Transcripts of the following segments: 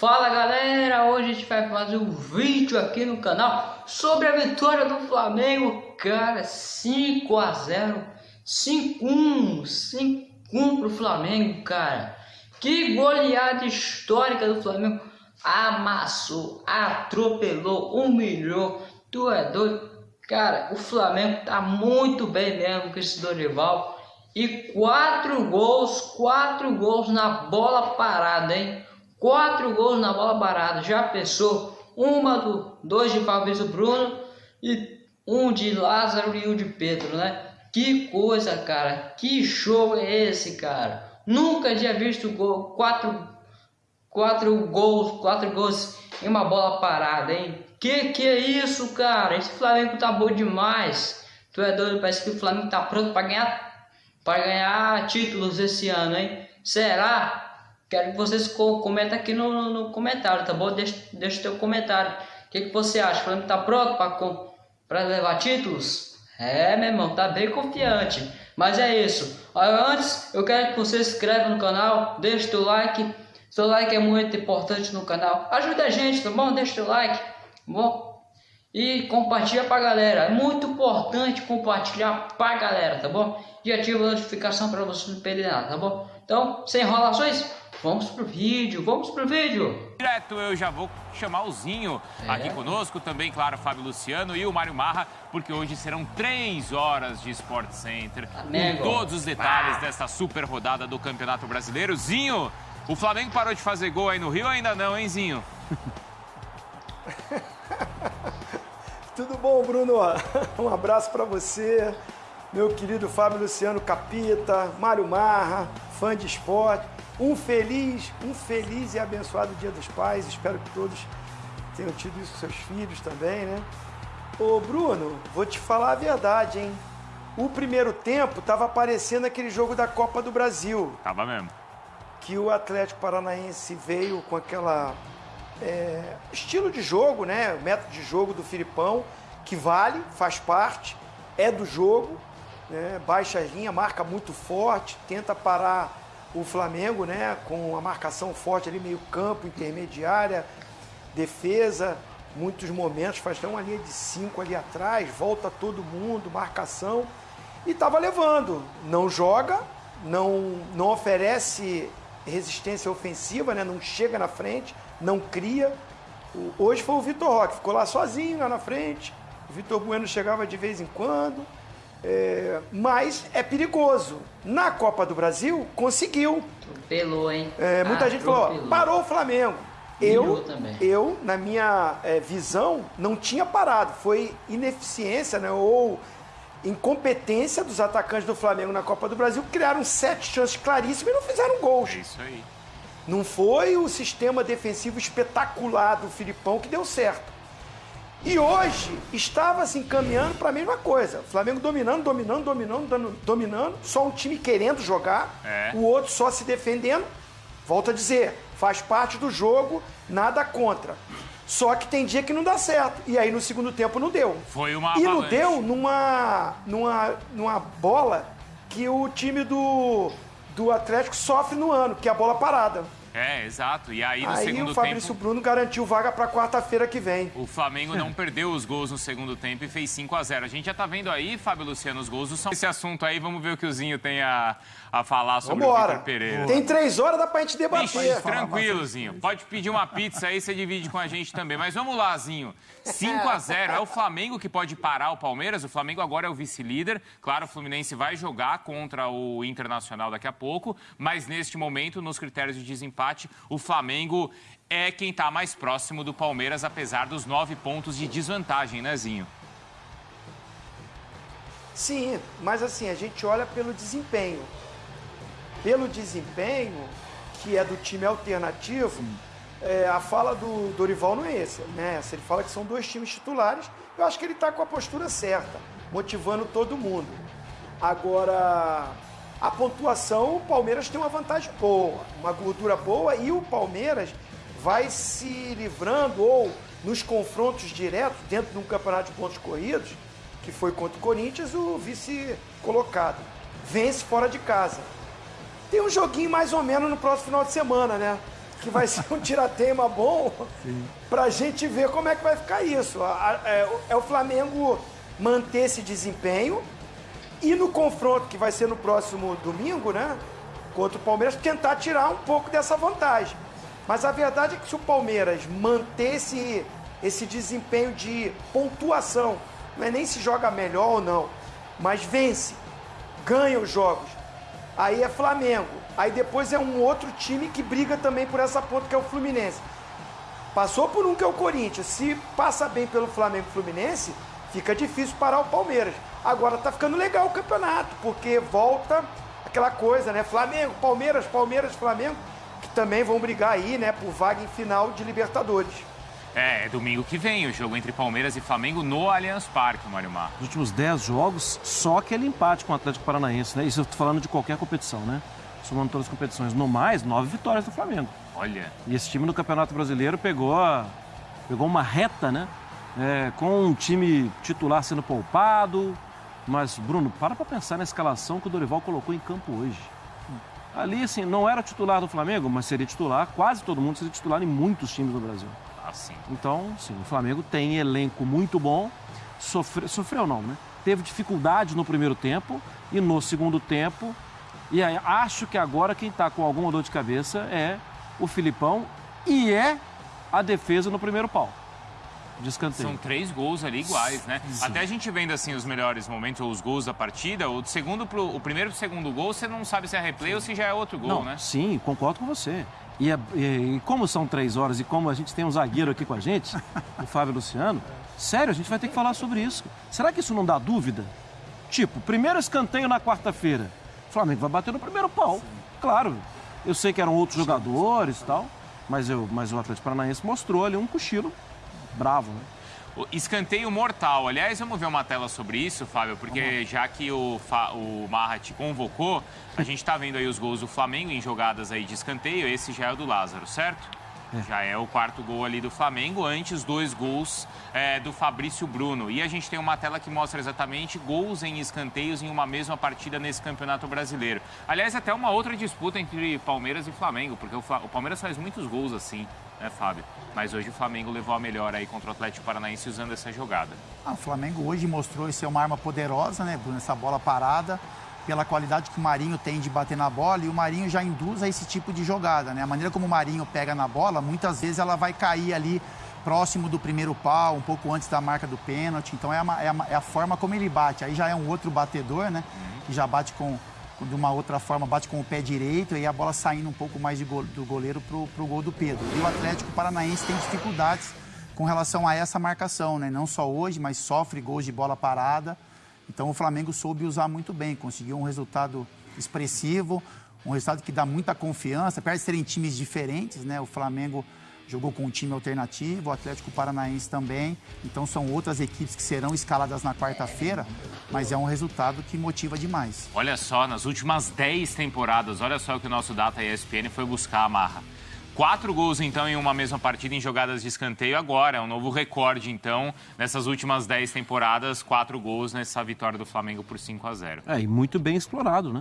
Fala galera, hoje a gente vai fazer um vídeo aqui no canal sobre a vitória do Flamengo, cara, 5 a 0, 5-1, 5-1 pro Flamengo, cara. Que goleada histórica do Flamengo, amassou, atropelou, humilhou, tu é doido. Cara, o Flamengo tá muito bem mesmo com esse Dorival. E quatro gols, quatro gols na bola parada, hein? Quatro gols na bola parada. Já pensou? Uma do dois de Fabrício Bruno e um de Lázaro e um de Pedro, né? Que coisa, cara. Que show é esse, cara? Nunca tinha visto gol, quatro, quatro gols, quatro gols em uma bola parada, hein? Que que é isso, cara? Esse Flamengo tá bom demais. Tu é doido? Parece que o Flamengo tá pronto para ganhar para ganhar títulos esse ano, hein? Será? Quero que vocês comentem aqui no, no comentário, tá bom? Deixa, deixa teu comentário. O que, que você acha? O Flamengo tá pronto para levar títulos? É, meu irmão, tá bem confiante. Mas é isso. Antes, eu quero que você se inscreva no canal, deixe teu like. Seu like é muito importante no canal. Ajuda a gente, tá bom? Deixa teu like, tá bom? E compartilha pra galera. É muito importante compartilhar pra galera, tá bom? E ativa a notificação para você não perder nada, tá bom? Então, sem enrolações, vamos pro vídeo, vamos pro vídeo. Direto eu já vou chamar o Zinho é. aqui conosco, também, claro, Fábio Luciano e o Mário Marra, porque hoje serão três horas de Sport Center, Amigo. com todos os detalhes ah. dessa super rodada do Campeonato Brasileiro. Zinho, o Flamengo parou de fazer gol aí no Rio ainda não, hein, Zinho? Tudo bom, Bruno? Um abraço para você, meu querido Fábio Luciano Capita, Mário Marra, fã de esporte. Um feliz, um feliz e abençoado Dia dos Pais. Espero que todos tenham tido isso com seus filhos também, né? Ô, Bruno, vou te falar a verdade, hein? O primeiro tempo tava aparecendo aquele jogo da Copa do Brasil. Tava mesmo. Que o Atlético Paranaense veio com aquela é, estilo de jogo, né? O método de jogo do Filipão, que vale, faz parte, é do jogo, né? baixa linha, marca muito forte, tenta parar o Flamengo, né? Com a marcação forte ali, meio campo, intermediária, defesa, muitos momentos, faz até uma linha de cinco ali atrás, volta todo mundo, marcação, e estava levando. Não joga, não, não oferece resistência ofensiva, né? não chega na frente, não cria. Hoje foi o Vitor Roque, ficou lá sozinho lá na frente. O Vitor Bueno chegava de vez em quando. É, mas é perigoso. Na Copa do Brasil, conseguiu. Atropelou, hein? É, muita ah, gente falou, parou o Flamengo. Eu, eu, na minha é, visão, não tinha parado. Foi ineficiência, né? Ou incompetência dos atacantes do Flamengo na Copa do Brasil. Criaram sete chances claríssimas e não fizeram gols. É isso aí. Não foi o sistema defensivo espetacular do Filipão que deu certo. E hoje estava se encaminhando para a mesma coisa. Flamengo dominando, dominando, dominando, dominando, só um time querendo jogar, é. o outro só se defendendo. Volto a dizer, faz parte do jogo, nada contra. Só que tem dia que não dá certo. E aí no segundo tempo não deu. Foi uma E não deu numa, numa, numa bola que o time do, do Atlético sofre no ano, que é a bola parada. É, exato. E aí no aí segundo o Fabrício tempo, Bruno garantiu vaga para quarta-feira que vem. O Flamengo não perdeu os gols no segundo tempo e fez 5 a 0 A gente já tá vendo aí, Fábio Luciano, os gols do São Esse assunto aí, vamos ver o que o Zinho tem a, a falar sobre Vambora. o Vitor Pereira. Tem três horas, dá pra gente debater. Vixe, tranquilo, Zinho. Pode pedir uma pizza aí, você divide com a gente também. Mas vamos lá, Zinho. 5 a 0 É o Flamengo que pode parar o Palmeiras. O Flamengo agora é o vice-líder. Claro, o Fluminense vai jogar contra o Internacional daqui a pouco. Mas neste momento, nos critérios de desempate, o Flamengo é quem está mais próximo do Palmeiras, apesar dos nove pontos de desvantagem, né, Zinho? Sim, mas assim, a gente olha pelo desempenho pelo desempenho que é do time alternativo, é, a fala do Dorival não é essa, né? Se ele fala que são dois times titulares, eu acho que ele está com a postura certa, motivando todo mundo. Agora, a pontuação, o Palmeiras tem uma vantagem boa, uma gordura boa e o Palmeiras vai se livrando ou nos confrontos diretos dentro de um campeonato de pontos corridos, que foi contra o Corinthians, o vice colocado. Vence fora de casa. Tem um joguinho mais ou menos no próximo final de semana, né? que vai ser um tiratema bom para a gente ver como é que vai ficar isso. É, é o Flamengo manter esse desempenho e no confronto que vai ser no próximo domingo, né? Contra o Palmeiras, tentar tirar um pouco dessa vantagem. Mas a verdade é que se o Palmeiras manter esse, esse desempenho de pontuação, não é nem se joga melhor ou não, mas vence, ganha os jogos, aí é Flamengo. Aí depois é um outro time que briga também por essa ponta, que é o Fluminense. Passou por um que é o Corinthians. Se passa bem pelo Flamengo Fluminense, fica difícil parar o Palmeiras. Agora tá ficando legal o campeonato, porque volta aquela coisa, né? Flamengo, Palmeiras, Palmeiras, Flamengo, que também vão brigar aí, né, por vaga em final de Libertadores. É, é domingo que vem o jogo entre Palmeiras e Flamengo no Allianz Parque, Mário Mar. Nos últimos 10 jogos, só aquele empate com o Atlético Paranaense, né? Isso eu tô falando de qualquer competição, né? Somando todas as competições. No mais, nove vitórias do Flamengo. Olha. E esse time no Campeonato Brasileiro pegou, pegou uma reta, né? É, com um time titular sendo poupado, mas, Bruno, para para pensar na escalação que o Dorival colocou em campo hoje. Ali, assim, não era titular do Flamengo, mas seria titular, quase todo mundo seria titular em muitos times do Brasil. Ah, sim. Então, sim, o Flamengo tem elenco muito bom, sofre, sofreu não, né? Teve dificuldade no primeiro tempo e no segundo tempo. E aí, acho que agora quem está com alguma dor de cabeça é o Filipão e é a defesa no primeiro pau de escanteio. São três gols ali iguais, né? Até a gente vendo assim os melhores momentos, ou os gols da partida, o segundo pro, o primeiro e o segundo gol, você não sabe se é replay sim. ou se já é outro gol, não, né? Sim, concordo com você. E, e, e, como são três horas e como a gente tem um zagueiro aqui com a gente, o Fábio Luciano, sério, a gente vai ter que falar sobre isso. Será que isso não dá dúvida? Tipo, primeiro escanteio na quarta-feira. O Flamengo vai bater no primeiro pau. Sim. Claro, eu sei que eram outros jogadores e tal, mas, eu, mas o Atlético Paranaense mostrou ali um cochilo bravo, né? Escanteio mortal. Aliás, vamos ver uma tela sobre isso, Fábio, porque já que o, Fa... o Marra te convocou, a gente está vendo aí os gols do Flamengo em jogadas aí de escanteio. Esse já é o do Lázaro, certo? É. Já é o quarto gol ali do Flamengo, antes dois gols é, do Fabrício Bruno. E a gente tem uma tela que mostra exatamente gols em escanteios em uma mesma partida nesse Campeonato Brasileiro. Aliás, até uma outra disputa entre Palmeiras e Flamengo, porque o, Fla... o Palmeiras faz muitos gols assim, né, Fábio? Mas hoje o Flamengo levou a melhor aí contra o Atlético Paranaense usando essa jogada. Ah, o Flamengo hoje mostrou ser uma arma poderosa, né, Bruno? Essa bola parada pela qualidade que o Marinho tem de bater na bola e o Marinho já induz a esse tipo de jogada, né? A maneira como o Marinho pega na bola, muitas vezes ela vai cair ali próximo do primeiro pau, um pouco antes da marca do pênalti. Então é, uma, é, uma, é, a forma como ele bate. Aí já é um outro batedor, né? Que já bate com, de uma outra forma, bate com o pé direito e a bola saindo um pouco mais go, do goleiro para o gol do Pedro. E o Atlético Paranaense tem dificuldades com relação a essa marcação, né? Não só hoje, mas sofre gols de bola parada. Então o Flamengo soube usar muito bem, conseguiu um resultado expressivo, um resultado que dá muita confiança, apesar de serem times diferentes, né? O Flamengo jogou com um time alternativo, o Atlético Paranaense também. Então são outras equipes que serão escaladas na quarta-feira, mas é um resultado que motiva demais. Olha só, nas últimas 10 temporadas, olha só o que o nosso Data ESPN foi buscar a marra. Quatro gols, então, em uma mesma partida em jogadas de escanteio agora. É um novo recorde, então, nessas últimas dez temporadas, quatro gols nessa vitória do Flamengo por 5 a 0 É, e muito bem explorado, né?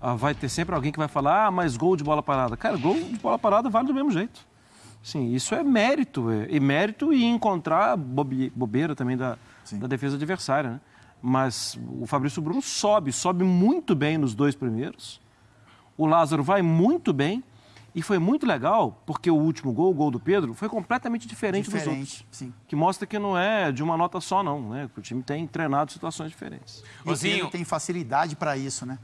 Ah, vai ter sempre alguém que vai falar, ah, mas gol de bola parada. Cara, gol de bola parada vale do mesmo jeito. Sim, isso é mérito. É, e mérito e encontrar bobe, bobeira também da, da defesa adversária, né? Mas o Fabrício Bruno sobe, sobe muito bem nos dois primeiros. O Lázaro vai muito bem. E foi muito legal, porque o último gol, o gol do Pedro, foi completamente diferente, diferente dos outros. Sim. Que mostra que não é de uma nota só, não, né? Que o time tem treinado situações diferentes. E o Pedro tem facilidade para isso, né?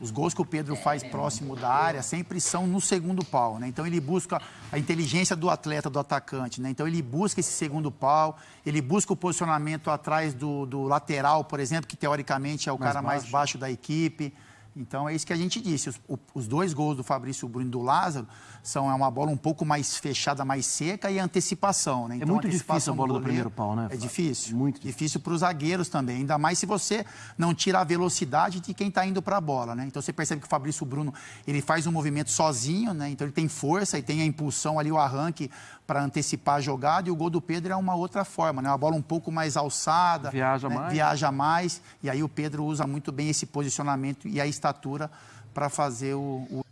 Os gols que o Pedro faz próximo da área sempre são no segundo pau, né? Então ele busca a inteligência do atleta, do atacante, né? Então ele busca esse segundo pau, ele busca o posicionamento atrás do, do lateral, por exemplo, que teoricamente é o mais cara baixo. mais baixo da equipe. Então é isso que a gente disse. Os, os dois gols do Fabrício Bruno e do Lázaro são é uma bola um pouco mais fechada, mais seca e antecipação. Né? É então, é muito difícil a bola do, do primeiro pau, né? É difícil. Muito difícil para os zagueiros também. Ainda mais se você não tira a velocidade de quem está indo para a bola. Né? Então você percebe que o Fabrício Bruno ele faz um movimento sozinho, né? então ele tem força e tem a impulsão ali, o arranque para antecipar a jogada. E o gol do Pedro é uma outra forma, né? uma bola um pouco mais alçada. Viaja né? mais. Viaja mais. E aí o Pedro usa muito bem esse posicionamento e a para fazer o, o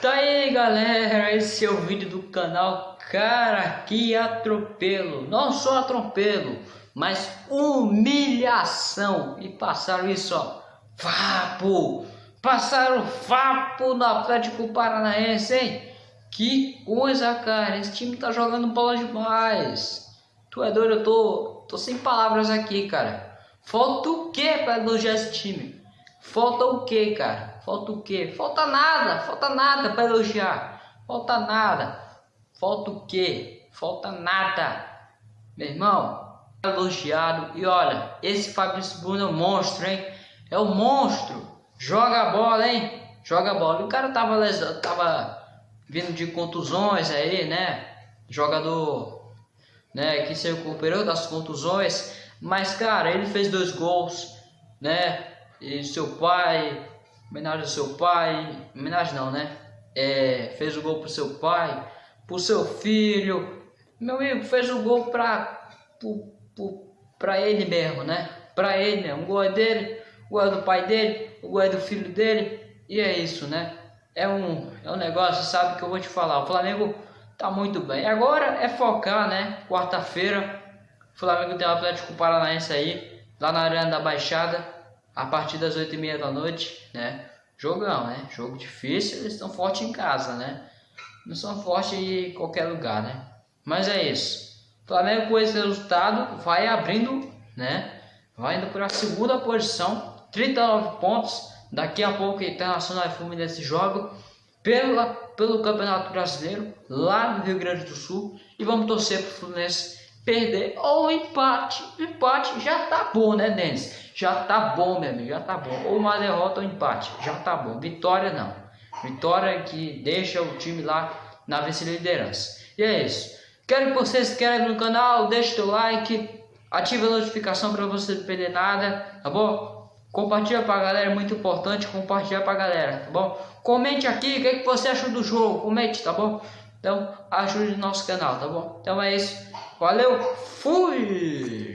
Tá aí galera, esse é o vídeo do canal Cara que atropelo, não só atropelo, mas humilhação. E passaram isso ó, vapo, passaram vapo no Atlético Paranaense hein? Que coisa cara, esse time tá jogando bola demais. Tu é doido, eu tô, tô sem palavras aqui cara. Falta o que para elogiar esse time? Falta o que, cara? Falta o que? Falta nada, falta nada para elogiar. Falta nada. Falta o que? Falta nada. Meu irmão, elogiado. E olha, esse Fabrício Bruno é um monstro, hein? É um monstro. Joga a bola, hein? Joga a bola. O cara tava, tava vindo de contusões aí, né? Jogador, né? Que se recuperou das contusões. Mas, cara, ele fez dois gols, né? E seu pai, homenagem ao seu pai, homenagem não, né? É, fez o gol pro seu pai, pro seu filho. Meu amigo, fez o gol pra, pro, pro, pra ele mesmo, né? Pra ele, né? Um gol é dele, o gol é do pai dele, o gol é do filho dele. E é isso, né? É um, é um negócio, sabe, que eu vou te falar. O Flamengo tá muito bem. Agora é focar, né? Quarta-feira, o Flamengo tem o Atlético Paranaense aí, lá na Arena da Baixada a partir das 8 e meia da noite, né? Jogão, né? Jogo difícil, eles estão fortes em casa, né? Não são fortes em qualquer lugar, né? Mas é isso. O Flamengo com esse resultado vai abrindo, né? Vai indo para a segunda posição, 39 pontos. Daqui a pouco Internacional e Fluminense jogam pela, pelo Campeonato Brasileiro lá no Rio Grande do Sul e vamos torcer para o Fluminense perder ou empate. Empate já tá bom, né, Denis? Já tá bom, meu amigo, já tá bom. Ou uma derrota ou um empate, já tá bom. Vitória não. Vitória que deixa o time lá na vice-liderança. E é isso. Quero que vocês inscrevam no canal, deixe seu like, ative a notificação para você não perder nada, tá bom? Compartilha pra galera, é muito importante compartilhar pra galera, tá bom? Comente aqui o que, é que você achou do jogo, comente, tá bom? Então, ajude o nosso canal, tá bom? Então é isso. Valeu, fui!